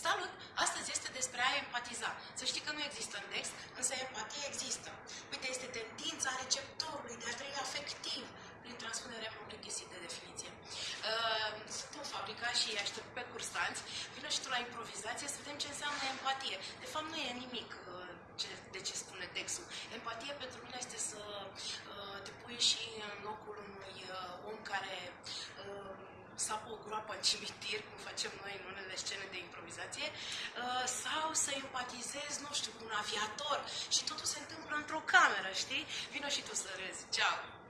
Salut! Astăzi este despre a empatiza. Să știi că nu există în text, însă empatia există. Uite, este tendința receptorului de a trăi afectiv prin transpunerea complicit de definiție. Uh, sunt în fabrica și aștept pe cursanți, vină și tu la improvizație să vedem ce înseamnă empatie. De fapt, nu e nimic uh, ce, de ce spune textul. Empatie pentru mine este să uh, te pui și în locul unui uh, om care uh, sapă o groapă în cimitir, cum facem noi în unele scene de improvizație, uh, sau să empatizezi, nu știu, cu un aviator și totul se întâmplă într-o cameră, știi? Vino și tu să râzi. Ceau!